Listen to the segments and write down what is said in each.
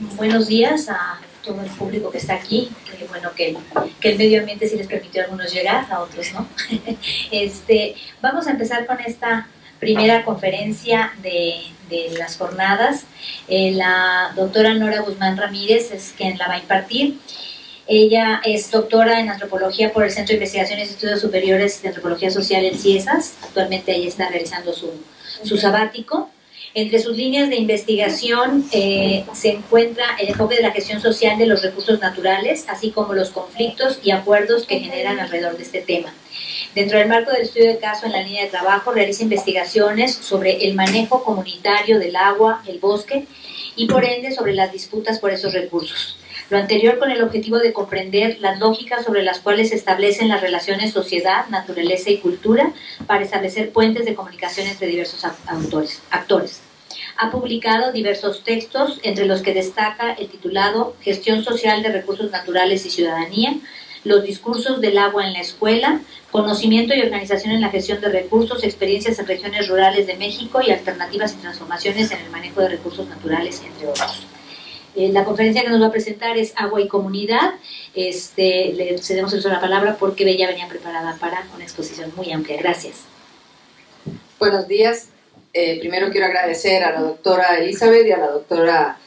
buenos días a todo el público que está aquí. Bueno que, el medio ambiente sí les permitió a algunos llegar, a otros no. este, vamos a empezar con esta primera conferencia de, de las jornadas. Eh, la doctora Nora Guzmán Ramírez es quien la va a impartir. Ella es doctora en antropología por el Centro de Investigaciones y Estudios Superiores de Antropología Social en CIESAS. Actualmente ella está realizando su, su sabático. Entre sus líneas de investigación eh, se encuentra el enfoque de la gestión social de los recursos naturales, así como los conflictos y acuerdos que generan alrededor de este tema. Dentro del marco del estudio de caso en la línea de trabajo, realiza investigaciones sobre el manejo comunitario del agua, el bosque y por ende sobre las disputas por esos recursos. Lo anterior con el objetivo de comprender las lógicas sobre las cuales se establecen las relaciones sociedad, naturaleza y cultura para establecer puentes de comunicación entre diversos autores, actores. Ha publicado diversos textos, entre los que destaca el titulado Gestión social de recursos naturales y ciudadanía, los discursos del agua en la escuela, conocimiento y organización en la gestión de recursos, experiencias en regiones rurales de México y alternativas y transformaciones en el manejo de recursos naturales, entre otros. Eh, la conferencia que nos va a presentar es Agua y Comunidad. Este, le cedemos el la palabra porque ella venía preparada para una exposición muy amplia. Gracias. Buenos días. Eh, primero quiero agradecer a la doctora Elizabeth y a la doctora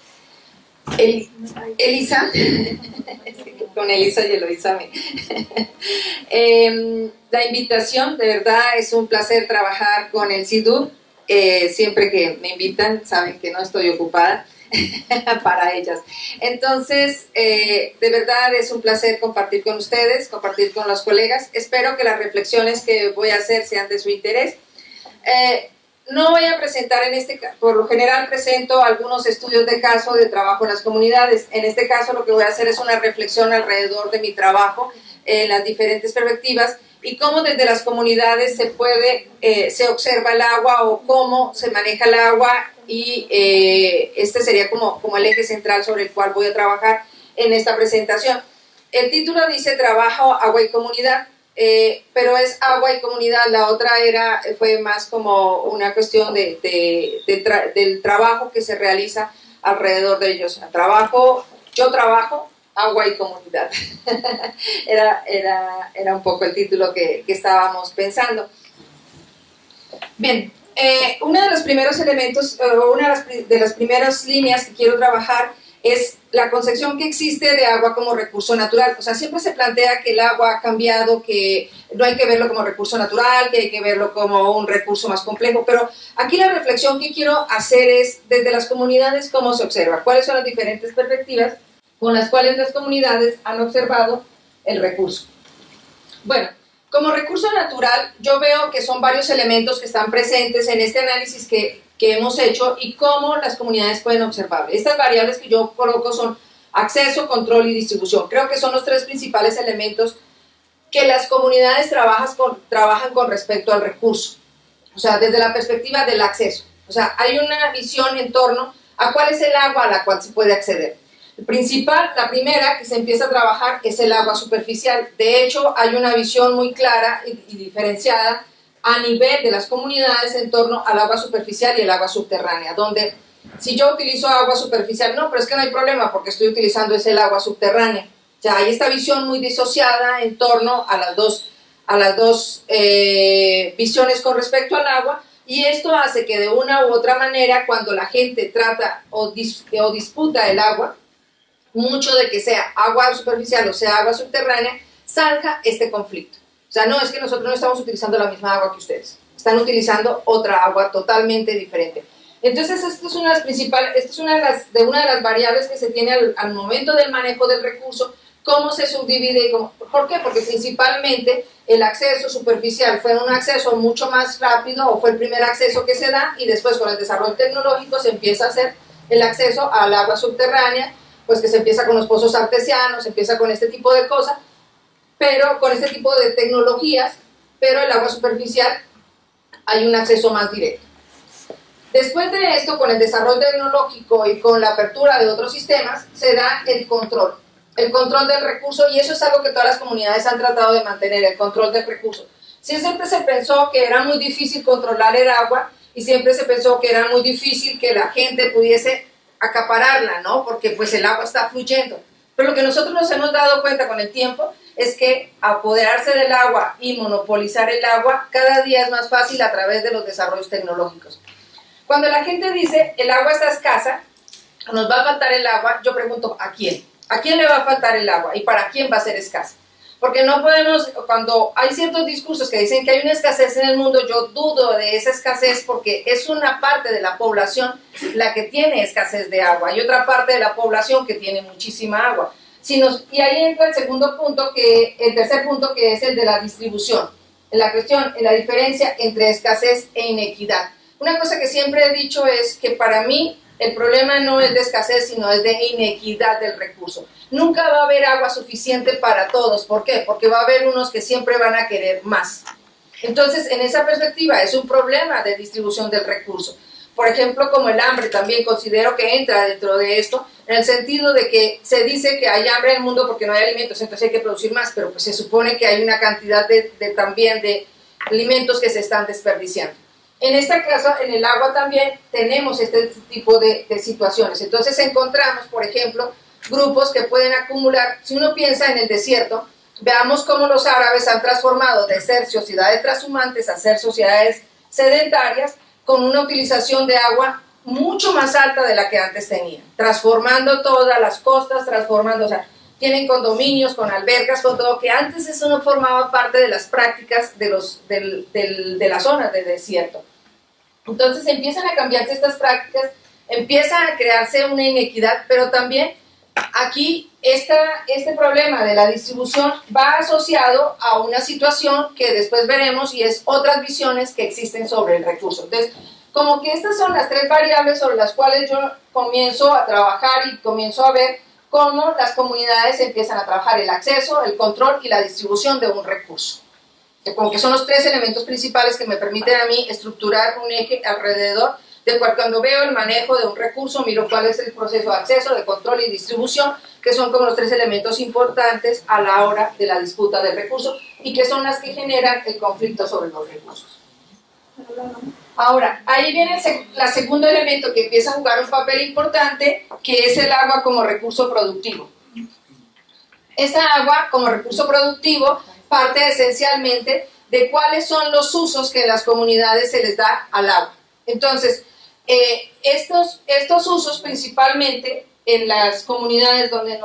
Elisa. Con Elisa y Eloisa. eh, la invitación, de verdad es un placer trabajar con el CIDU. Eh, siempre que me invitan, saben que no estoy ocupada. para ellas. Entonces, eh, de verdad es un placer compartir con ustedes, compartir con los colegas. Espero que las reflexiones que voy a hacer sean de su interés. Eh, no voy a presentar en este por lo general presento algunos estudios de caso de trabajo en las comunidades. En este caso lo que voy a hacer es una reflexión alrededor de mi trabajo en las diferentes perspectivas y cómo desde las comunidades se puede, eh, se observa el agua o cómo se maneja el agua y eh, este sería como, como el eje central sobre el cual voy a trabajar en esta presentación. El título dice Trabajo, Agua y Comunidad, eh, pero es agua y comunidad, la otra era, fue más como una cuestión de, del trabajo que se realiza alrededor de ellos. Trabajo, yo trabajo, agua y comunidad. era, era, era, un poco el título que, que estábamos pensando. Bien, eh, uno de los primeros elementos, eh, una de las, primeras líneas que quiero trabajar es la concepción que existe de agua como recurso natural. O sea, siempre se plantea que el agua ha cambiado, que no hay que verlo como recurso natural, que hay que verlo como un recurso más complejo, pero aquí la reflexión que quiero hacer es desde las comunidades cómo se observa, cuáles son las diferentes perspectivas con las cuales las comunidades han observado el recurso. Bueno, como recurso natural, yo veo que son varios elementos que están presentes en este análisis que, que hemos hecho y cómo las comunidades pueden observar. Estas variables que yo coloco son acceso, control y distribución. Creo que son los tres principales elementos que las comunidades trabajan con, trabajan con respecto al recurso. O sea, desde la perspectiva del acceso. O sea, hay una visión en torno a cuál es el agua a la cual se puede acceder. El principal, la primera que se empieza a trabajar es el agua superficial. De hecho, hay una visión muy clara y, diferenciada a nivel de las comunidades en torno al agua superficial y el agua subterránea, donde si yo utilizo agua superficial, no, pero es que no hay problema porque estoy utilizando ese agua subterránea. Ya hay esta visión muy disociada en torno a las dos, a las dos eh, visiones con respecto al agua y esto hace que de una u otra manera cuando la gente trata o, o disputa el agua, mucho de que sea agua superficial o sea agua subterránea, salga este conflicto. O sea, no es que nosotros no estamos utilizando la misma agua que ustedes, están utilizando otra agua totalmente diferente. Entonces, esto es una de las esto es una de, las, de una de las variables que se tiene al, momento del manejo del recurso, cómo se subdivide y cómo, ¿por qué? Porque principalmente el acceso superficial fue un acceso mucho más rápido o fue el primer acceso que se da y después con el desarrollo tecnológico se empieza a hacer el acceso al agua subterránea pues que se empieza con los pozos artesianos, se empieza con este tipo de cosas, pero con este tipo de tecnologías, pero el agua superficial hay un acceso más directo. Después de esto, con el desarrollo tecnológico y con la apertura de otros sistemas, se da el control, el control del recurso, y eso es algo que todas las comunidades han tratado de mantener, el control del recurso. siempre se pensó que era muy difícil controlar el agua y siempre se pensó que era muy difícil que la gente pudiese acapararla, ¿no? Porque pues el agua está fluyendo. Pero lo que nosotros nos hemos dado cuenta con el tiempo es que apoderarse del agua y monopolizar el agua cada día es más fácil a través de los desarrollos tecnológicos. Cuando la gente dice el agua está escasa, nos va a faltar el agua, yo pregunto ¿a quién? ¿A quién le va a faltar el agua y para quién va a ser escasa? Porque no podemos, cuando hay ciertos discursos que dicen que hay una escasez en el mundo, yo dudo de esa escasez porque es una parte de la población la que tiene escasez de agua y otra parte de la población que tiene muchísima agua. Si y ahí entra el segundo punto, que, el tercer punto que es el de la distribución. La cuestión, la diferencia entre escasez e inequidad. Una cosa que siempre he dicho es que para mí el problema no es de escasez, sino es de inequidad del recurso. Nunca va a haber agua suficiente para todos. ¿Por qué? Porque va a haber unos que siempre van a querer más. Entonces, en esa perspectiva, es un problema de distribución del recurso. Por ejemplo, como el hambre, también considero que entra dentro de esto, en el sentido de que se dice que hay hambre en el mundo porque no hay alimentos, entonces hay que producir más, pero pues se supone que hay una cantidad de, también de alimentos que se están desperdiciando. En este caso, en el agua también tenemos este tipo de, situaciones. Entonces encontramos, por ejemplo, grupos que pueden acumular, si uno piensa en el desierto, veamos cómo los árabes han transformado de ser sociedades transhumantes a ser sociedades sedentarias con una utilización de agua mucho más alta de la que antes tenían, transformando todas las costas, transformando, o sea, tienen condominios con albercas, con todo, que antes eso no formaba parte de las prácticas de, los, de las zonas de desierto. Entonces empiezan a cambiarse estas prácticas, empieza a crearse una inequidad, pero también aquí esta, este problema de la distribución va asociado a una situación que después veremos y es otras visiones que existen sobre el recurso. Entonces, como que estas son las tres variables sobre las cuales yo comienzo a trabajar y comienzo a ver cómo las comunidades empiezan a trabajar el acceso, el control y la distribución de un recurso como que son los tres elementos principales que me permiten a mí estructurar un eje alrededor del cual cuando veo el manejo de un recurso miro cuál es el proceso de acceso, de control y distribución, que son como los tres elementos importantes a la hora de la disputa del recurso y que son las que generan el conflicto sobre los recursos. Ahora, ahí viene el segundo elemento que empieza a jugar un papel importante, que es el agua como recurso productivo. Esta agua como recurso productivo parte esencialmente de cuáles son los usos que en las comunidades se les da al agua. Entonces, eh, estos, estos usos principalmente en las comunidades donde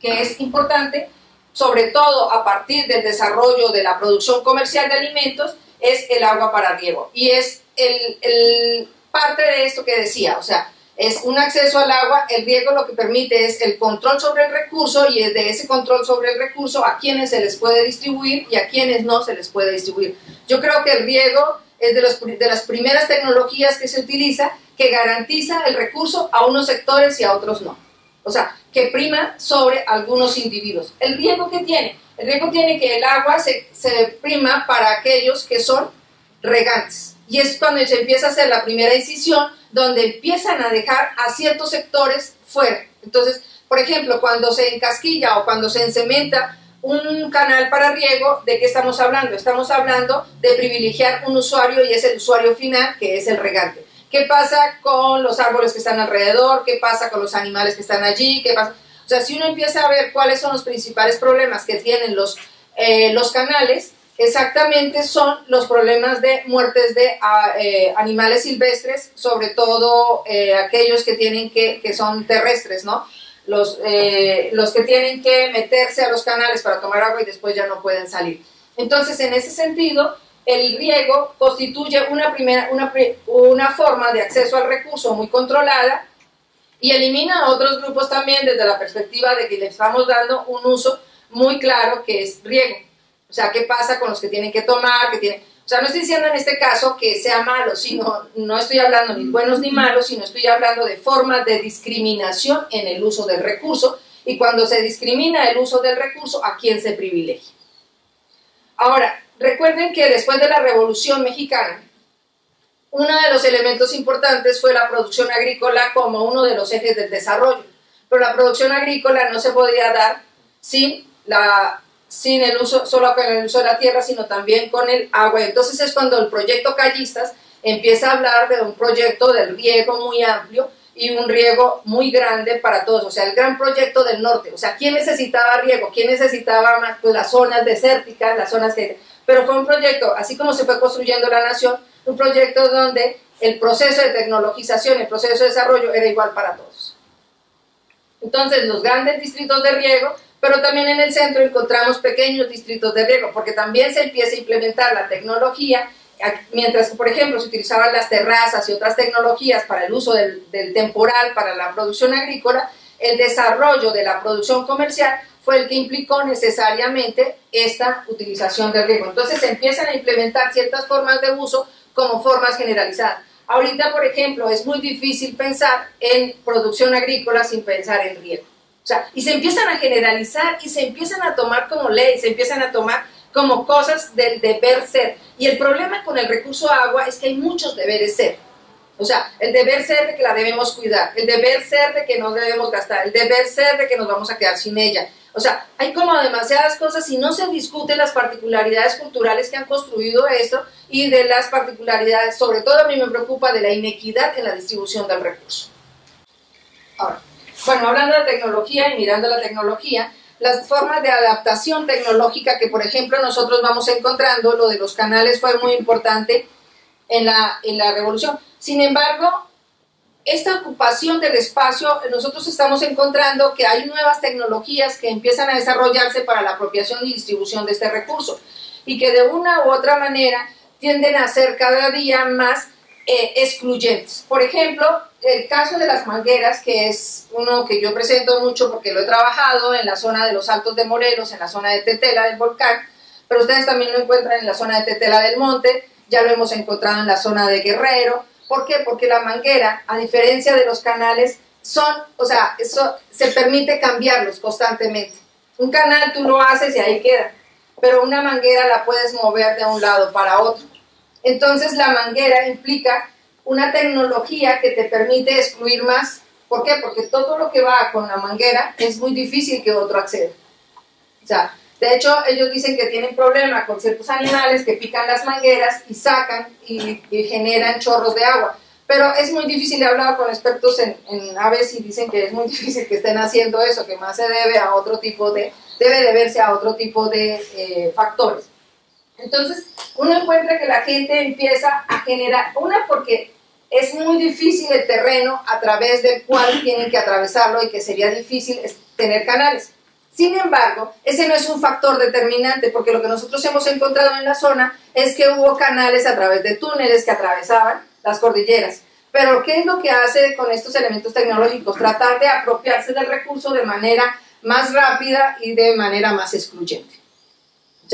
que es importante, sobre todo a partir del desarrollo de la producción comercial de alimentos, es el agua para riego. Y es el parte de esto que decía, o sea, es un acceso al agua, el riego lo que permite es el control sobre el recurso y es de ese control sobre el recurso a quienes se les puede distribuir y a quienes no se les puede distribuir. Yo creo que el riego es de, los, de las primeras tecnologías que se utiliza que garantiza el recurso a unos sectores y a otros no. O sea, que prima sobre algunos individuos. ¿El riego que tiene? El riego tiene que el agua se, se prima para aquellos que son regantes. Y es cuando se empieza a hacer la primera incisión donde empiezan a dejar a ciertos sectores fuera. Entonces, por ejemplo, cuando se encasquilla o cuando se encementa un canal para riego, ¿de qué estamos hablando? Estamos hablando de privilegiar un usuario y es el usuario final, que es el regante. ¿Qué pasa con los árboles que están alrededor? ¿Qué pasa con los animales que están allí? ¿Qué pasa? O sea, si uno empieza a ver cuáles son los principales problemas que tienen los, eh, los canales, exactamente son los problemas de muertes de ah, eh, animales silvestres, sobre todo eh, aquellos que tienen que, que son terrestres, ¿no? Los, eh, los que tienen que meterse a los canales para tomar agua y después ya no pueden salir. Entonces, en ese sentido, el riego constituye una, primera, una, una forma de acceso al recurso muy controlada y elimina a otros grupos también desde la perspectiva de que le estamos dando un uso muy claro que es riego. O sea, ¿qué pasa con los que tienen que tomar? Que tienen... O sea, no estoy diciendo en este caso que sea malo, sino no estoy hablando ni buenos ni malos, sino estoy hablando de formas de discriminación en el uso del recurso y cuando se discrimina el uso del recurso, ¿a quién se privilegia? Ahora, recuerden que después de la Revolución Mexicana, uno de los elementos importantes fue la producción agrícola como uno de los ejes del desarrollo. Pero la producción agrícola no se podía dar sin la sin el uso, solo con el uso de la tierra, sino también con el agua. Entonces es cuando el proyecto Callistas empieza a hablar de un proyecto del riego muy amplio y un riego muy grande para todos, o sea, el gran proyecto del norte, o sea, ¿quién necesitaba riego? ¿Quién necesitaba más? Pues las zonas desérticas, las zonas que... Pero fue un proyecto, así como se fue construyendo la nación, un proyecto donde el proceso de tecnologización, el proceso de desarrollo era igual para todos. Entonces, los grandes distritos de riego, pero también en el centro encontramos pequeños distritos de riego, porque también se empieza a implementar la tecnología mientras que, por ejemplo, se utilizaban las terrazas y otras tecnologías para el uso del, temporal, para la producción agrícola, el desarrollo de la producción comercial fue el que implicó necesariamente esta utilización del riego. Entonces se empiezan a implementar ciertas formas de uso como formas generalizadas. Ahorita, por ejemplo, es muy difícil pensar en producción agrícola sin pensar en riego. O sea, y se empiezan a generalizar y se empiezan a tomar como ley, se empiezan a tomar como cosas del deber ser. Y el problema con el recurso agua es que hay muchos deberes ser. O sea, el deber ser de que la debemos cuidar, el deber ser de que no debemos gastar, el deber ser de que nos vamos a quedar sin ella. O sea, hay como demasiadas cosas y no se discuten las particularidades culturales que han construido esto y de las particularidades, sobre todo a mí me preocupa de la inequidad en la distribución del recurso. Ahora, bueno, hablando de tecnología y mirando la tecnología, las formas de adaptación tecnológica que, por ejemplo, nosotros vamos encontrando, lo de los canales fue muy importante en la, en la revolución. Sin embargo, esta ocupación del espacio, nosotros estamos encontrando que hay nuevas tecnologías que empiezan a desarrollarse para la apropiación y distribución de este recurso y que de una u otra manera tienden a ser cada día más eh, excluyentes. Por ejemplo, el caso de las mangueras, que es uno que yo presento mucho porque lo he trabajado en la zona de los Altos de Morelos, en la zona de Tetela del volcán, pero ustedes también lo encuentran en la zona de Tetela del Monte, ya lo hemos encontrado en la zona de Guerrero. ¿Por qué? Porque la manguera, a diferencia de los canales, son, o sea, eso se permite cambiarlos constantemente. Un canal tú lo haces y ahí queda, pero una manguera la puedes mover de un lado para otro. Entonces la manguera implica una tecnología que te permite excluir más. ¿Por qué? Porque todo lo que va con la manguera es muy difícil que otro acceda. O sea, de hecho, ellos dicen que tienen problemas con ciertos animales que pican las mangueras y sacan y, generan chorros de agua. Pero es muy difícil, he hablado con expertos en, aves y dicen que es muy difícil que estén haciendo eso, que más se debe a otro tipo de, debe deberse a otro tipo de eh, factores. Entonces, uno encuentra que la gente empieza a generar, una porque es muy difícil el terreno a través del cual tienen que atravesarlo y que sería difícil tener canales. Sin embargo, ese no es un factor determinante porque lo que nosotros hemos encontrado en la zona es que hubo canales a través de túneles que atravesaban las cordilleras. Pero, ¿qué es lo que hace con estos elementos tecnológicos? Tratar de apropiarse del recurso de manera más rápida y de manera más excluyente. O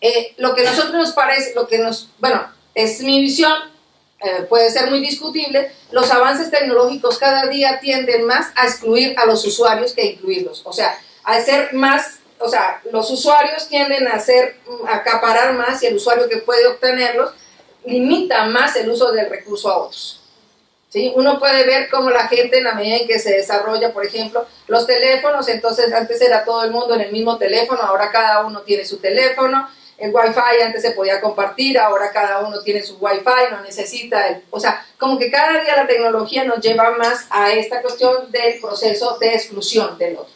eh, lo que a nosotros nos parece, lo que nos, bueno, es mi visión, eh, puede ser muy discutible, los avances tecnológicos cada día tienden más a excluir a los usuarios que incluirlos. O sea, a ser más, o sea, los usuarios tienden a ser, a acaparar más y el usuario que puede obtenerlos limita más el uso del recurso a otros. ¿Sí? Uno puede ver cómo la gente en la medida en que se desarrolla, por ejemplo, los teléfonos, entonces antes era todo el mundo en el mismo teléfono, ahora cada uno tiene su teléfono, el Wi-Fi antes se podía compartir, ahora cada uno tiene su Wi-Fi, no necesita el... O sea, como que cada día la tecnología nos lleva más a esta cuestión del proceso de exclusión del otro.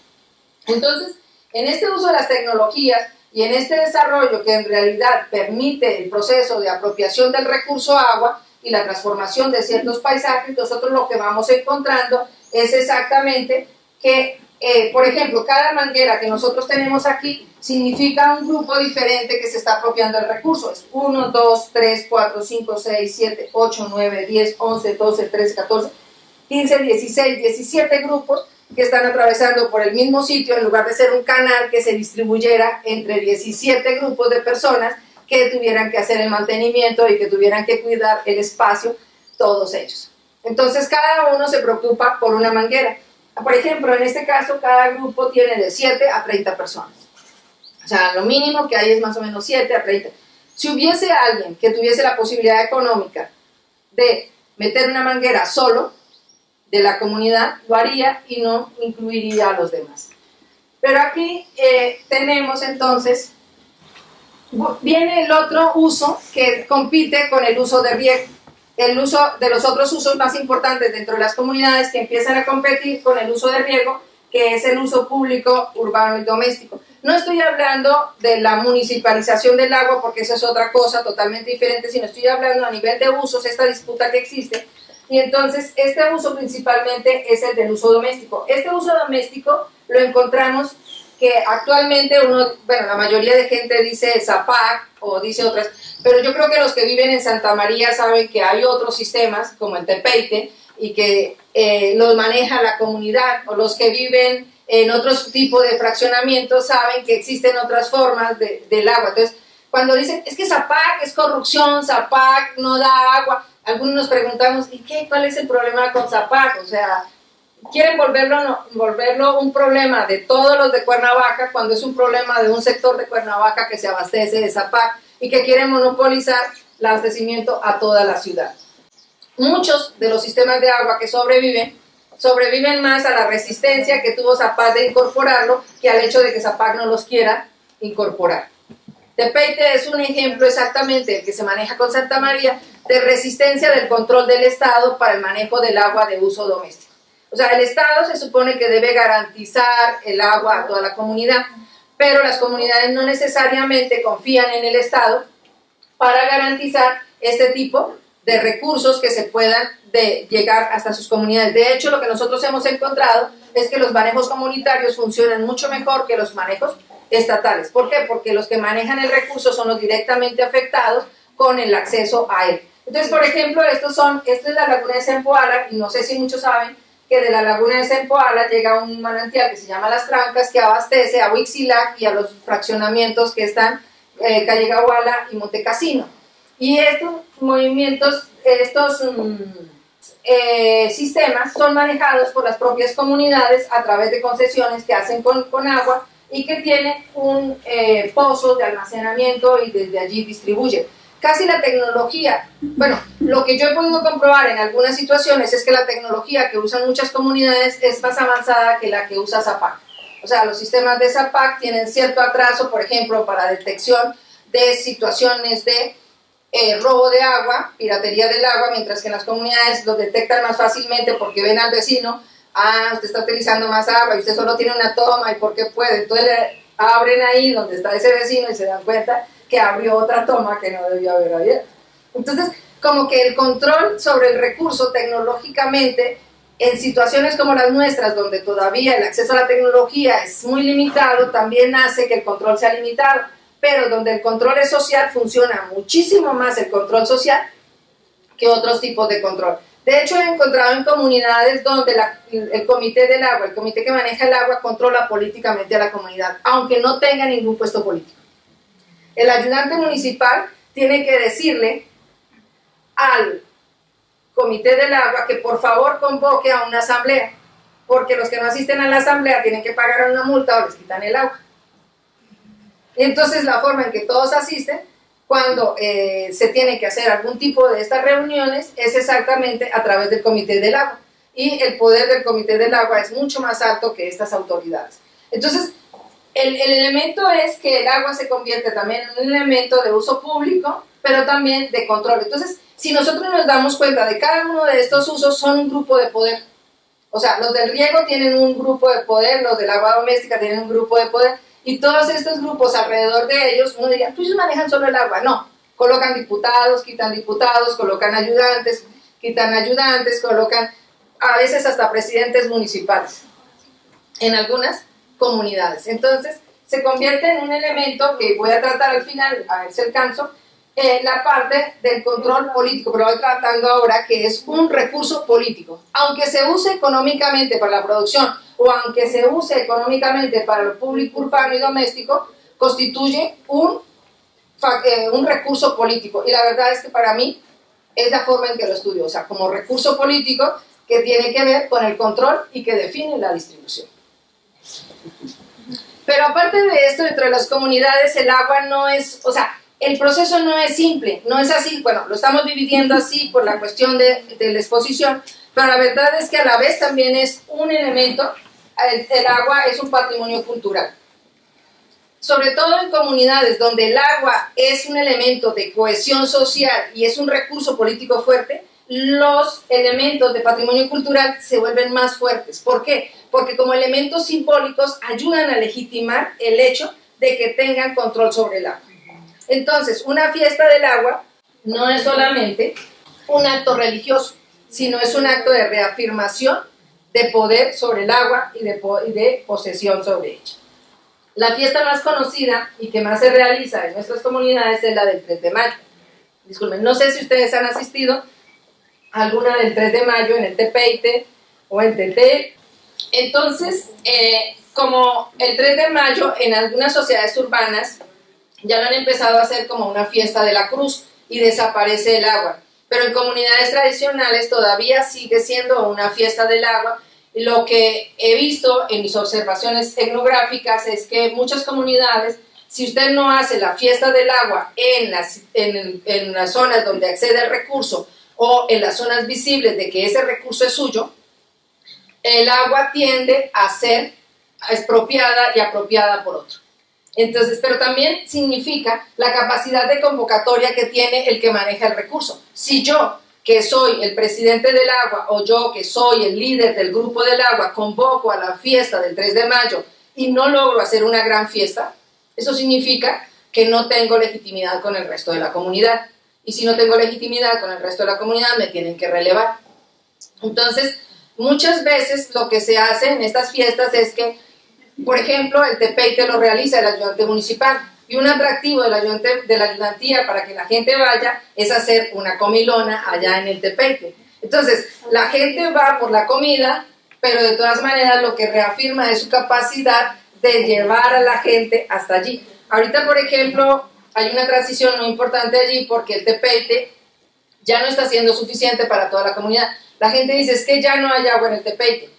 Entonces, en este uso de las tecnologías y en este desarrollo que en realidad permite el proceso de apropiación del recurso agua y la transformación de ciertos paisajes, nosotros lo que vamos encontrando es exactamente que eh, por ejemplo, cada manguera que nosotros tenemos aquí significa un grupo diferente que se está apropiando del recurso. Es 1, 2, 3, 4, 5, 6, 7, 8, 9, 10, 11, 12, 13, 14, 15, 16, 17 grupos que están atravesando por el mismo sitio en lugar de ser un canal que se distribuyera entre 17 grupos de personas que tuvieran que hacer el mantenimiento y que tuvieran que cuidar el espacio, todos ellos. Entonces cada uno se preocupa por una manguera. Por ejemplo, en este caso, cada grupo tiene de 7 a 30 personas. O sea, lo mínimo que hay es más o menos 7 a 30. Si hubiese alguien que tuviese la posibilidad económica de meter una manguera solo de la comunidad, lo haría y no incluiría a los demás. Pero aquí eh, tenemos entonces, viene el otro uso que compite con el uso de riego. El uso de los otros usos más importantes dentro de las comunidades que empiezan a competir con el uso de riego, que es el uso público, urbano y doméstico. No estoy hablando de la municipalización del agua, porque esa es otra cosa totalmente diferente, sino estoy hablando a nivel de usos, esta disputa que existe. Y entonces, este uso principalmente es el del uso doméstico. Este uso doméstico lo encontramos que actualmente uno, bueno, la mayoría de gente dice Zapac o dice otras, pero yo creo que los que viven en Santa María saben que hay otros sistemas, como el Tepeite, y que eh, los maneja la comunidad, o los que viven en otros tipos de fraccionamientos saben que existen otras formas de, del agua. Entonces, cuando dicen, es que Zapac es corrupción, Zapac no da agua, algunos nos preguntamos, ¿y qué? ¿Cuál es el problema con Zapac? O sea, quieren volverlo, volverlo un problema de todos los de Cuernavaca cuando es un problema de un sector de Cuernavaca que se abastece de Zapac y que quiere monopolizar el abastecimiento a toda la ciudad. Muchos de los sistemas de agua que sobreviven sobreviven más a la resistencia que tuvo Zapac de incorporarlo que al hecho de que Zapac no los quiera incorporar. Tepeite es un ejemplo exactamente el que se maneja con Santa María de resistencia del control del Estado para el manejo del agua de uso doméstico. O sea, el Estado se supone que debe garantizar el agua a toda la comunidad, pero las comunidades no necesariamente confían en el Estado para garantizar este tipo de recursos que se puedan de llegar hasta sus comunidades. De hecho, lo que nosotros hemos encontrado es que los manejos comunitarios funcionan mucho mejor que los manejos estatales. ¿Por qué? Porque los que manejan el recurso son los directamente afectados con el acceso a él. Entonces, por ejemplo, estos son, esta es la laguna de Sempoala, y no sé si muchos saben que de la laguna de Sempoala llega un manantial que se llama Las Trancas, que abastece a Huixilac y a los fraccionamientos que están eh, Calle Gahuala y Montecasino. Y estos movimientos, estos... Mm, eh, sistemas son manejados por las propias comunidades a través de concesiones que hacen con, con agua y que tienen un eh, pozo de almacenamiento y desde allí distribuyen. Casi la tecnología, bueno, lo que yo he podido comprobar en algunas situaciones es que la tecnología que usan muchas comunidades es más avanzada que la que usa ZAPAC. O sea, los sistemas de ZAPAC tienen cierto atraso, por ejemplo, para detección de situaciones de eh, robo de agua, piratería del agua, mientras que en las comunidades lo detectan más fácilmente porque ven al vecino, ah, usted está utilizando más agua y usted solo tiene una toma y porque puede. Entonces le abren ahí donde está ese vecino y se dan cuenta que abrió otra toma que no debió haber abierto. Entonces, como que el control sobre el recurso tecnológicamente en situaciones como las nuestras, donde todavía el acceso a la tecnología es muy limitado, también hace que el control sea limitado pero donde el control es social funciona muchísimo más el control social que otros tipos de control. De hecho, he encontrado en comunidades donde el comité del agua, el comité que maneja el agua, controla políticamente a la comunidad, aunque no tenga ningún puesto político. El ayudante municipal tiene que decirle al comité del agua que por favor convoque a una asamblea, porque los que no asisten a la asamblea tienen que pagar una multa o les quitan el agua. Entonces la forma en que todos asisten cuando eh, se tiene que hacer algún tipo de estas reuniones es exactamente a través del Comité del Agua. Y el poder del Comité del Agua es mucho más alto que estas autoridades. Entonces, el, el elemento es que el agua se convierte también en un elemento de uso público, pero también de control. Entonces, si nosotros nos damos cuenta de cada uno de estos usos, son un grupo de poder. O sea, los del riego tienen un grupo de poder, los del agua doméstica tienen un grupo de poder, y todos estos grupos alrededor de ellos, uno diría, pues ellos manejan solo el agua. No, colocan diputados, quitan diputados, colocan ayudantes, quitan ayudantes, colocan a veces hasta presidentes municipales en algunas comunidades. Entonces, se convierte en un elemento que voy a tratar al final, a ver si alcanzo, en la parte del control político, pero voy tratando ahora que es un recurso político. Aunque se use económicamente para la producción o aunque se use económicamente para lo público urbano y doméstico, constituye un, eh, un recurso político. Y la verdad es que para mí es la forma en que lo estudio, o sea, como recurso político que tiene que ver con el control y que define la distribución. Pero aparte de esto, dentro de las comunidades el agua no es, o sea, el proceso no es simple, no es así, bueno, lo estamos dividiendo así por la cuestión de la exposición, pero la verdad es que a la vez también es un elemento el, agua es un patrimonio cultural. Sobre todo en comunidades donde el agua es un elemento de cohesión social y es un recurso político fuerte, los elementos de patrimonio cultural se vuelven más fuertes. ¿Por qué? Porque como elementos simbólicos ayudan a legitimar el hecho de que tengan control sobre el agua. Entonces, una fiesta del agua no es solamente un acto religioso, sino es un acto de reafirmación de poder sobre el agua y de, posesión sobre ella. La fiesta más conocida y que más se realiza en nuestras comunidades es la del 3 de mayo. Disculpen, no sé si ustedes han asistido alguna del 3 de mayo en el Tepeite o en TT. Entonces, eh, como el 3 de mayo en algunas sociedades urbanas ya lo han empezado a hacer como una fiesta de la cruz y desaparece el agua. Pero en comunidades tradicionales todavía sigue siendo una fiesta del agua lo que he visto en mis observaciones etnográficas es que muchas comunidades, si usted no hace la fiesta del agua en las, en, en las zonas donde accede el recurso o en las zonas visibles de que ese recurso es suyo, el agua tiende a ser expropiada y apropiada por otro. Entonces, pero también significa la capacidad de convocatoria que tiene el que maneja el recurso. Si yo que soy el presidente del agua o yo que soy el líder del grupo del agua convoco a la fiesta del 3 de mayo y no logro hacer una gran fiesta, eso significa que no tengo legitimidad con el resto de la comunidad. Y si no tengo legitimidad con el resto de la comunidad, me tienen que relevar. Entonces, muchas veces lo que se hace en estas fiestas es que, por ejemplo, el tepeite lo realiza el ayudante municipal y un atractivo de la, de la ayudantía para que la gente vaya es hacer una comilona allá en el Tepeite. Entonces, la gente va por la comida, pero de todas maneras lo que reafirma es su capacidad de llevar a la gente hasta allí. Ahorita, por ejemplo, hay una transición muy importante allí porque el Tepeite ya no está siendo suficiente para toda la comunidad. La gente dice, es que ya no hay agua en el Tepeite.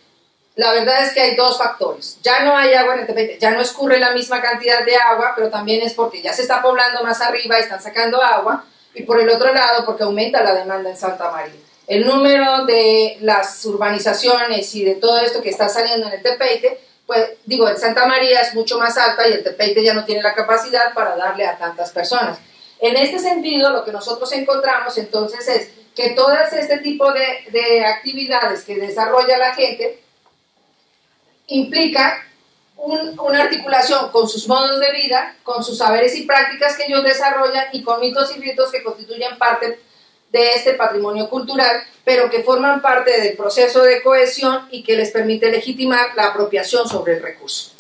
La verdad es que hay dos factores. Ya no hay agua en el Tepeite, ya no escurre la misma cantidad de agua, pero también es porque ya se está poblando más arriba y están sacando agua. Y por el otro lado, porque aumenta la demanda en Santa María. El número de las urbanizaciones y de todo esto que está saliendo en el Tepeite, pues digo, en Santa María es mucho más alta y el Tepeite ya no tiene la capacidad para darle a tantas personas. En este sentido, lo que nosotros encontramos entonces es que todas este tipo de, de actividades que desarrolla la gente, implica una articulación con sus modos de vida, con sus saberes y prácticas que ellos desarrollan y con mitos y ritos que constituyen parte de este patrimonio cultural, pero que forman parte del proceso de cohesión y que les permite legitimar la apropiación sobre el recurso.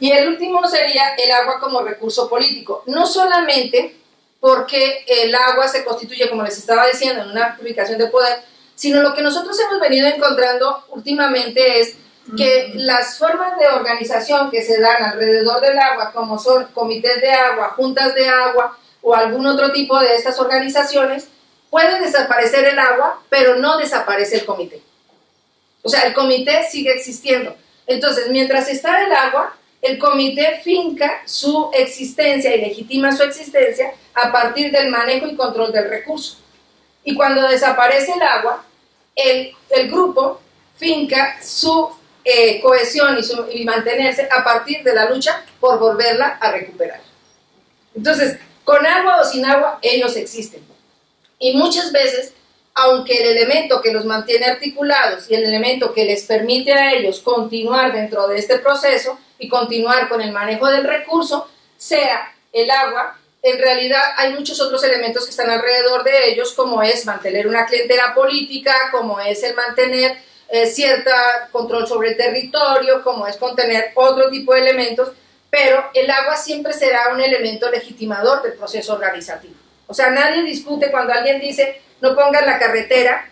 Y el último sería el agua como recurso político, no solamente porque el agua se constituye, como les estaba diciendo, en una ubicación de poder, sino lo que nosotros hemos venido encontrando últimamente es que las formas de organización que se dan alrededor del agua, como son comités de agua, juntas de agua o algún otro tipo de estas organizaciones, puede desaparecer el agua, pero no desaparece el comité. O sea, el comité sigue existiendo. Entonces, mientras está el agua, el comité finca su existencia y legitima su existencia a partir del manejo y control del recurso. Y cuando desaparece el agua, el, grupo finca su eh, cohesión y, mantenerse a partir de la lucha por volverla a recuperar. Entonces, con agua o sin agua, ellos existen. Y muchas veces, aunque el elemento que los mantiene articulados y el elemento que les permite a ellos continuar dentro de este proceso y continuar con el manejo del recurso, sea el agua, en realidad hay muchos otros elementos que están alrededor de ellos, como es mantener una clientela política, como es el mantener eh, cierta control sobre el territorio, como es contener otro tipo de elementos, pero el agua siempre será un elemento legitimador del proceso organizativo. O sea, nadie discute cuando alguien dice no pongan la carretera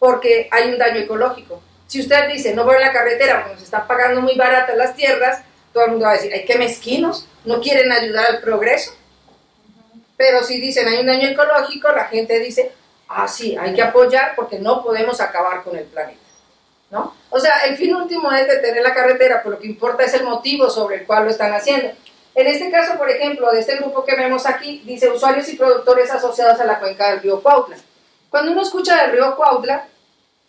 porque hay un daño ecológico. Si usted dice no voy a la carretera porque nos están pagando muy baratas las tierras, todo el mundo va a decir, ay, qué mezquinos, no quieren ayudar al progreso. Pero si dicen hay un daño ecológico, la gente dice, ah, sí, hay que apoyar porque no podemos acabar con el planeta. O sea, el fin último es detener la carretera, pero lo que importa es el motivo sobre el cual lo están haciendo. En este caso, por ejemplo, de este grupo que vemos aquí, dice usuarios y productores asociados a la cuenca del río Cuautla. Cuando uno escucha del río Cuautla,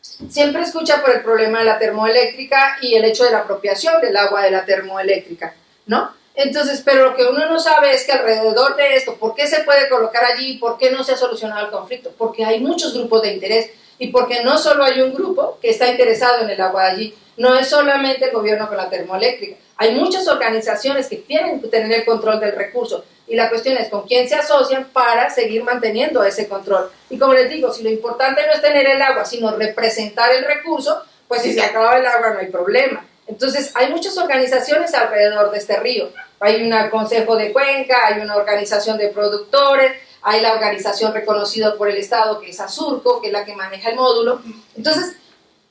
siempre escucha por el problema de la termoeléctrica y el hecho de la apropiación del agua de la termoeléctrica, ¿no? Entonces, pero lo que uno no sabe es que alrededor de esto, ¿por qué se puede colocar allí? ¿Por qué no se ha solucionado el conflicto? Porque hay muchos grupos de interés y porque no solo hay un grupo que está interesado en el agua de allí, no es solamente el gobierno con la termoeléctrica, hay muchas organizaciones que tienen que tener el control del recurso y la cuestión es con quién se asocian para seguir manteniendo ese control. Y como les digo, si lo importante no es tener el agua, sino representar el recurso, pues si se acaba el agua no hay problema. Entonces hay muchas organizaciones alrededor de este río. Hay un consejo de cuenca, hay una organización de productores, hay la organización reconocida por el Estado que es Azurco, que es la que maneja el módulo. Entonces,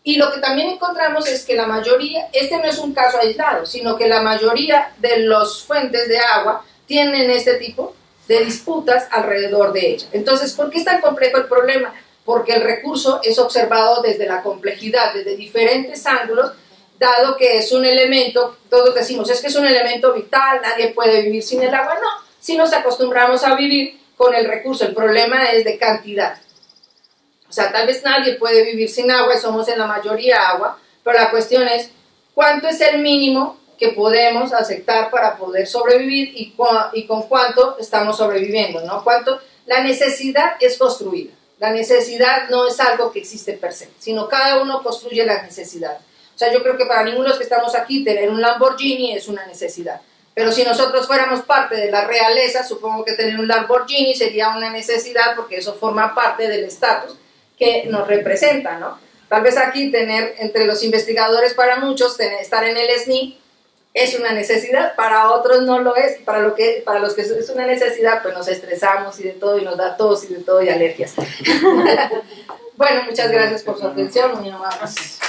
y lo que también encontramos es que la mayoría, este no es un caso aislado, sino que la mayoría de los fuentes de agua tienen este tipo de disputas alrededor de ella. Entonces, ¿por qué es tan complejo el problema? Porque el recurso es observado desde la complejidad, desde diferentes ángulos, dado que es un elemento, todos decimos, es que es un elemento vital, nadie puede vivir sin el agua. No, si nos acostumbramos a vivir con el recurso, el problema es de cantidad. O sea, tal vez nadie puede vivir sin agua somos en la mayoría agua, pero la cuestión es cuánto es el mínimo que podemos aceptar para poder sobrevivir y, y con cuánto estamos sobreviviendo, ¿no? Cuánto la necesidad es construida. La necesidad no es algo que existe per se, sino cada uno construye la necesidad. O sea, yo creo que para ninguno de los que estamos aquí tener un Lamborghini es una necesidad. Pero si nosotros fuéramos parte de la realeza, supongo que tener un Lamborghini sería una necesidad porque eso forma parte del estatus que nos representa, ¿no? Tal vez aquí tener entre los investigadores para muchos, estar en el SNI es una necesidad, para otros no lo es, para, lo que, para los que es una necesidad, pues nos estresamos y de todo, y nos da tos y de todo, y alergias. bueno, muchas gracias por su atención, muy amables.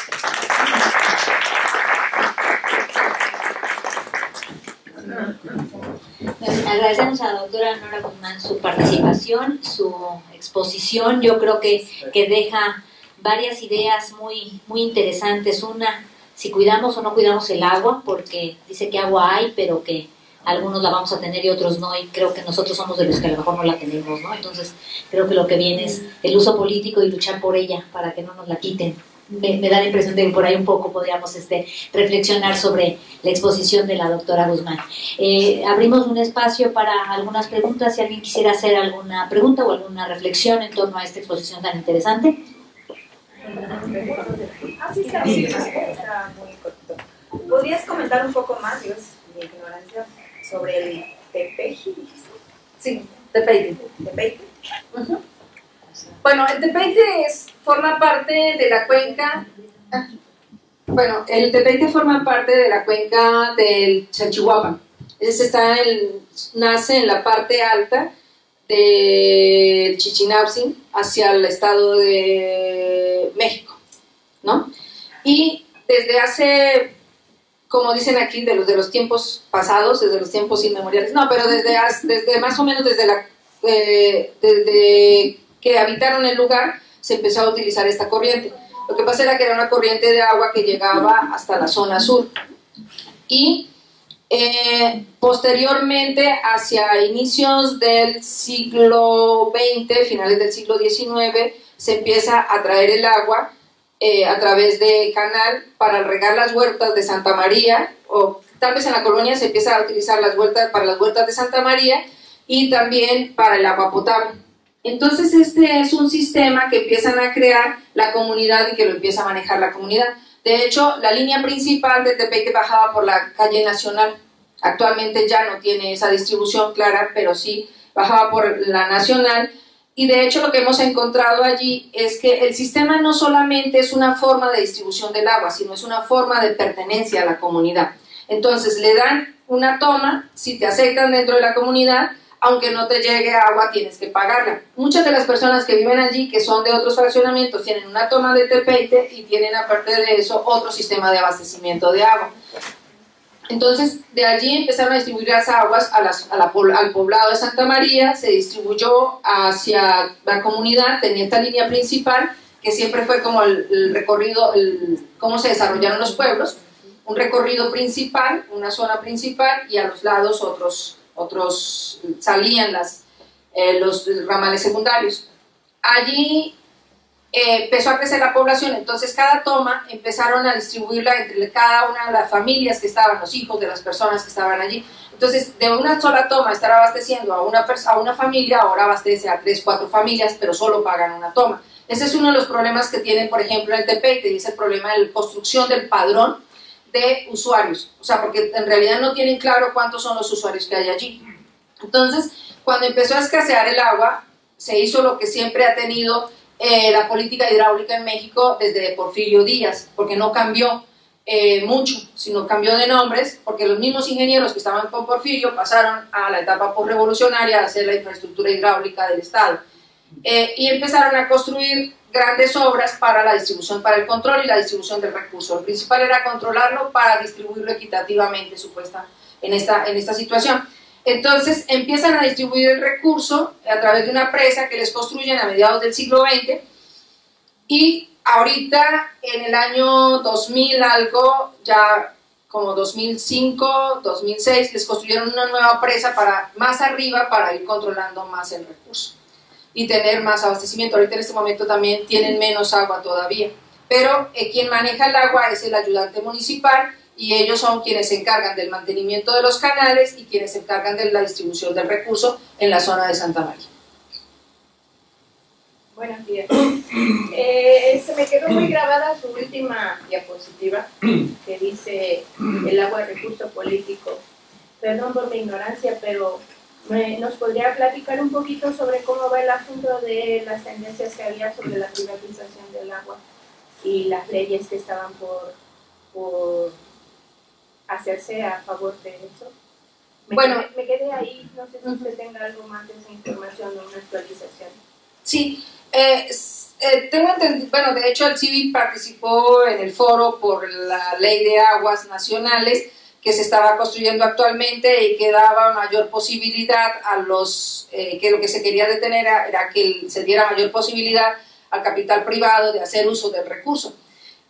Agradecemos a la doctora Nora Guzmán su participación, su exposición. Yo creo que, que deja varias ideas muy, muy interesantes. Una, si cuidamos o no cuidamos el agua, porque dice que agua hay, pero que algunos la vamos a tener y otros no, y creo que nosotros somos de los que a lo mejor no la tenemos, ¿no? Entonces, creo que lo que viene es el uso político y luchar por ella para que no nos la quiten me, da la impresión de que por ahí un poco podríamos este, reflexionar sobre la exposición de la doctora Guzmán. Eh, abrimos un espacio para algunas preguntas, si alguien quisiera hacer alguna pregunta o alguna reflexión en torno a esta exposición tan interesante. Ah. ¿Podrías comentar un poco más, Dios, mi ignorancia, sobre el tepeji? Sí, tepeji. ¿Tepeji? Bueno, el Tepeite es, forma parte de la cuenca. Bueno, el Tepeite forma parte de la cuenca del Chachihuapa. Ese está nace en la parte alta del Chichinautzin hacia el estado de México, ¿no? Y desde hace, como dicen aquí, de los, de los tiempos pasados, desde los tiempos inmemoriales, no, pero desde, desde más o menos desde la, eh, desde que habitaron el lugar, se empezó a utilizar esta corriente. Lo que pasa era que era una corriente de agua que llegaba hasta la zona sur. Y eh, posteriormente, hacia inicios del siglo XX, finales del siglo XIX, se empieza a traer el agua eh, a través de canal para regar las huertas de Santa María, o tal vez en la colonia se empieza a utilizar las huertas para las huertas de Santa María y también para el agua potable. Entonces este es un sistema que empiezan a crear la comunidad y que lo empieza a manejar la comunidad. De hecho, la línea principal de Tepeque bajaba por la calle Nacional. Actualmente ya no tiene esa distribución clara, pero sí bajaba por la Nacional. Y de hecho lo que hemos encontrado allí es que el sistema no solamente es una forma de distribución del agua, sino es una forma de pertenencia a la comunidad. Entonces le dan una toma, si te aceptan dentro de la comunidad, aunque no te llegue agua, tienes que pagarla. Muchas de las personas que viven allí, que son de otros fraccionamientos, tienen una toma de tepeite y tienen aparte de eso otro sistema de abastecimiento de agua. Entonces, de allí empezaron a distribuir las aguas al poblado de Santa María, se distribuyó hacia la comunidad, tenía esta línea principal, que siempre fue como el, recorrido, cómo se desarrollaron los pueblos, un recorrido principal, una zona principal, y a los lados otros otros salían las, eh, los ramales secundarios. Allí eh, empezó a crecer la población, entonces cada toma empezaron a distribuirla entre cada una de las familias que estaban, los hijos de las personas que estaban allí. Entonces, de una sola toma estar abasteciendo a una, a una familia, ahora abastece a tres, cuatro familias, pero solo pagan una toma. Ese es uno de los problemas que tienen, por ejemplo, el TP, que dice el problema de la construcción del padrón de usuarios. O sea, porque en realidad no tienen claro cuántos son los usuarios que hay allí. Entonces, cuando empezó a escasear el agua, se hizo lo que siempre ha tenido eh, la política hidráulica en México desde Porfirio Díaz, porque no cambió eh, mucho, sino cambió de nombres, porque los mismos ingenieros que estaban con Porfirio pasaron a la etapa postrevolucionaria a hacer la infraestructura hidráulica del Estado. Eh, y empezaron a construir grandes obras para la distribución, para el control y la distribución del recurso. El principal era controlarlo para distribuirlo equitativamente, supuesta, en esta, en esta situación. Entonces empiezan a distribuir el recurso a través de una presa que les construyen a mediados del siglo XX y ahorita en el año 2000 algo, ya como 2005, 2006, les construyeron una nueva presa para más arriba para ir controlando más el recurso y tener más abastecimiento. Ahorita en este momento también tienen menos agua todavía, pero eh, quien maneja el agua es el ayudante municipal y ellos son quienes se encargan del mantenimiento de los canales y quienes se encargan de la distribución del recurso en la zona de Santa María. Buenos días. Eh, se me quedó muy grabada su última diapositiva que dice el agua es recurso político. Perdón por mi ignorancia, pero ¿nos podría platicar un poquito sobre cómo va el asunto de las tendencias que había sobre la privatización del agua y las leyes que estaban por, por hacerse a favor de eso. Me bueno, quedé, me quedé ahí, no sé si usted tenga algo más de esa información o una actualización. Sí, eh, eh, tengo entendido, bueno, de hecho el CIVI participó en el foro por la ley de aguas nacionales que se estaba construyendo actualmente y que daba mayor posibilidad a los, eh, que lo que se quería detener era, que se diera mayor posibilidad al capital privado de hacer uso del recurso.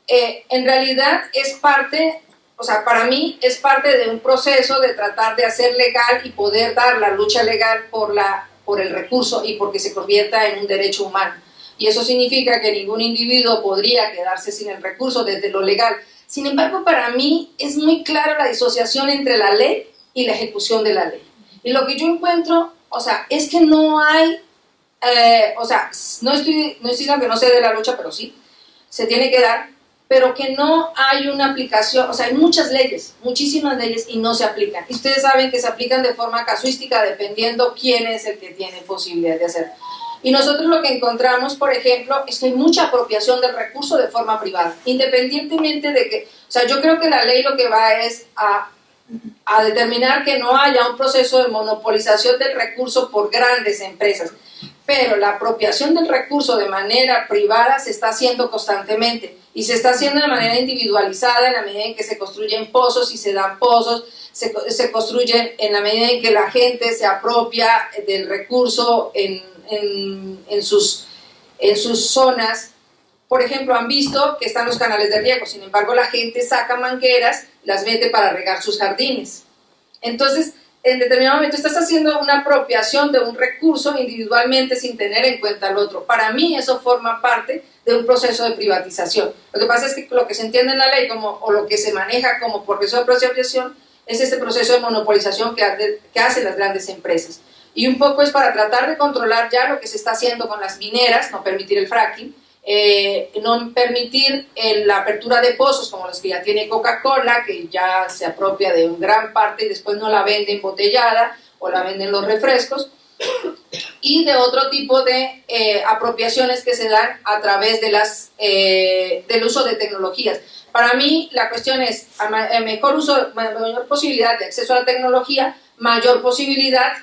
en realidad es parte o sea, para mí es parte de un proceso de tratar de hacer legal y poder dar la lucha legal por, la, por el recurso y porque se convierta en un derecho humano. Y eso significa que ningún individuo podría quedarse sin el recurso desde lo legal. Sin embargo, para mí es muy clara la disociación entre la ley y la ejecución de la ley. Y lo que yo encuentro, o sea, es que no hay, eh, o sea, no estoy, no estoy diciendo que no se dé la lucha, pero sí, se tiene que dar, pero que no hay una aplicación, o sea, hay muchas leyes, muchísimas leyes y no se aplican. Y ustedes saben que se aplican de forma casuística dependiendo quién es el que tiene posibilidad de hacer. Y nosotros lo que encontramos, por ejemplo, es que hay mucha apropiación del recurso de forma privada, independientemente de que, o sea, yo creo que la ley lo que va es a, determinar que no haya un proceso de monopolización del recurso por grandes empresas. Pero la apropiación del recurso de manera privada se está haciendo constantemente y se está haciendo de manera individualizada en la medida en que se construyen pozos y se dan pozos, se, se construyen en la medida en que la gente se apropia del recurso en, en, sus, en sus zonas. Por ejemplo, han visto que están los canales de riego, sin embargo la gente saca mangueras, las mete para regar sus jardines. Entonces, en determinado momento estás haciendo una apropiación de un recurso individualmente sin tener en cuenta el otro. Para mí eso forma parte de un proceso de privatización. Lo que pasa es que lo que se entiende en la ley como, o lo que se maneja como proceso de privatización es este proceso de monopolización que, que hacen las grandes empresas. Y un poco es para tratar de controlar ya lo que se está haciendo con las mineras, no permitir el fracking, eh, no permitir la apertura de pozos como los que ya tiene Coca-Cola, que ya se apropia de un gran parte y después no la vende embotellada o la venden los refrescos, y de otro tipo de eh, apropiaciones que se dan a través de las, eh, del uso de tecnologías. Para mí la cuestión es mejor uso, mayor posibilidad de acceso a la tecnología, mayor posibilidad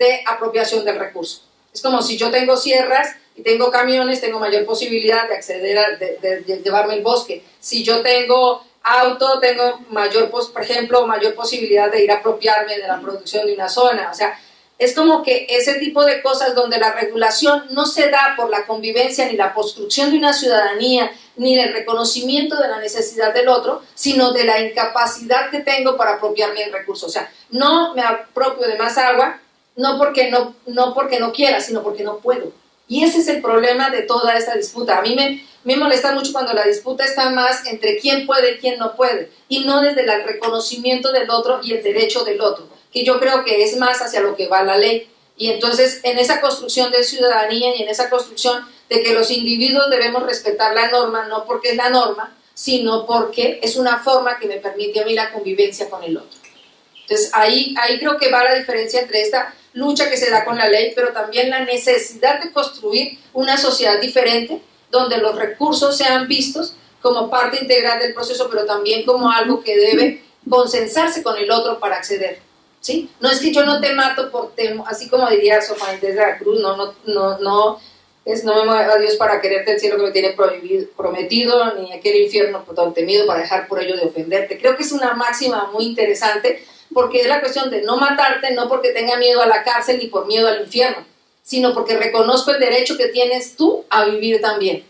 de apropiación del recurso. Es como si yo tengo sierras y tengo camiones, tengo mayor posibilidad de acceder a de, llevarme el bosque. Si yo tengo auto, tengo mayor, por ejemplo, mayor posibilidad de ir a apropiarme de la producción de una zona. O sea, es como que ese tipo de cosas donde la regulación no se da por la convivencia ni la construcción de una ciudadanía, ni el reconocimiento de la necesidad del otro, sino de la incapacidad que tengo para apropiarme del recurso. O sea, no me apropio de más agua, no porque no, no porque no quiera, sino porque no puedo. Y ese es el problema de toda esta disputa. A mí me, me molesta mucho cuando la disputa está más entre quién puede y quién no puede, y no desde el reconocimiento del otro y el derecho del otro, que yo creo que es más hacia lo que va la ley. Y entonces en esa construcción de ciudadanía y en esa construcción de que los individuos debemos respetar la norma, no porque es la norma, sino porque es una forma que me permite a mí la convivencia con el otro. Entonces ahí, ahí creo que va la diferencia entre esta lucha que se da con la ley, pero también la necesidad de construir una sociedad diferente donde los recursos sean vistos como parte integral del proceso, pero también como algo que debe consensarse con el otro para acceder. ¿sí? No es que yo no te mato por temo, así como diría Sofía de la Cruz, no, no, no, no, es no me mueva a Dios para quererte el cielo que me tiene prometido, ni aquel infierno por todo temido para dejar por ello de ofenderte. Creo que es una máxima muy interesante porque es la cuestión de no matarte, no porque tenga miedo a la cárcel ni por miedo al infierno, sino porque reconozco el derecho que tienes tú a vivir también.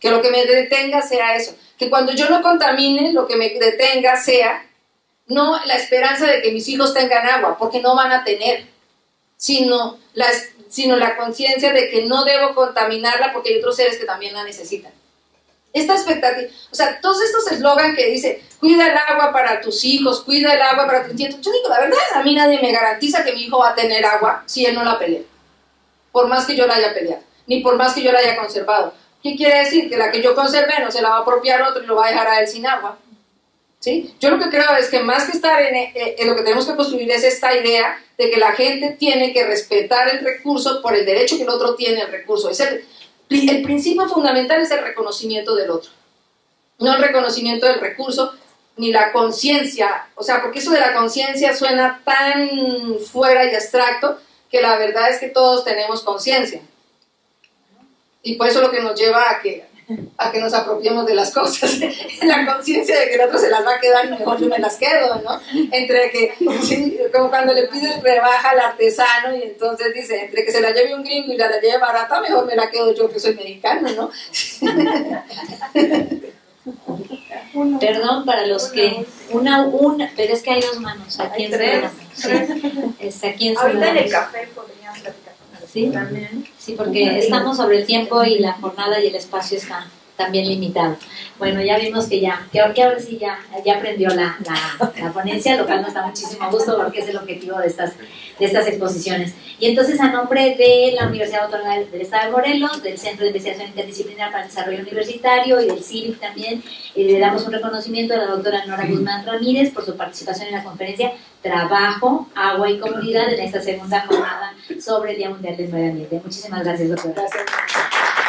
Que lo que me detenga sea eso. Que cuando yo no contamine, lo que me detenga sea no la esperanza de que mis hijos tengan agua, porque no van a tener, sino la, sino la conciencia de que no debo contaminarla porque hay otros seres que también la necesitan. Esta expectativa, o sea, todos estos eslogan que dice, cuida el agua para tus hijos, cuida el agua para tus nietos. Yo digo, la verdad, a mí nadie me garantiza que mi hijo va a tener agua si él no la pelea. Por más que yo la haya peleado, ni por más que yo la haya conservado. ¿Qué quiere decir? Que la que yo conservé no se la va a apropiar otro y lo va a dejar a él sin agua. ¿Sí? Yo lo que creo es que más que estar en, eh, en, lo que tenemos que construir es esta idea de que la gente tiene que respetar el recurso por el derecho que el otro tiene al recurso. El principio fundamental es el reconocimiento del otro, no el reconocimiento del recurso ni la conciencia, o sea, porque eso de la conciencia suena tan fuera y abstracto que la verdad es que todos tenemos conciencia. Y por eso lo que nos lleva a que a que nos apropiemos de las cosas, la conciencia de que el otro se las va a quedar mejor yo me las quedo, ¿no? Entre que, como cuando le pides rebaja al artesano y entonces dice, entre que se la lleve un gringo y la, la lleve barata, mejor me la quedo yo que soy mexicano, ¿no? Perdón para los que una una, pero es que hay dos manos aquí en tres. Sí, aquí en Ahorita en el café podrían platicar. ¿Sí? También. Sí, porque estamos sobre el tiempo y la jornada y el espacio está también limitado. Bueno, ya vimos que ya, que ahora, sí ya, ya aprendió la, la, la, ponencia, lo cual nos da muchísimo gusto porque es el objetivo de estas, de estas exposiciones. Y entonces, a nombre de la Universidad Autónoma del Estado de Morelos, del Centro de Investigación Interdisciplinar para el Desarrollo Universitario y del CIVIC también, eh, le damos un reconocimiento a la doctora Nora Guzmán Ramírez por su participación en la conferencia Trabajo, Agua y Comunidad en esta segunda jornada sobre el Día Mundial del Medio Ambiente. Muchísimas gracias, doctora. Gracias.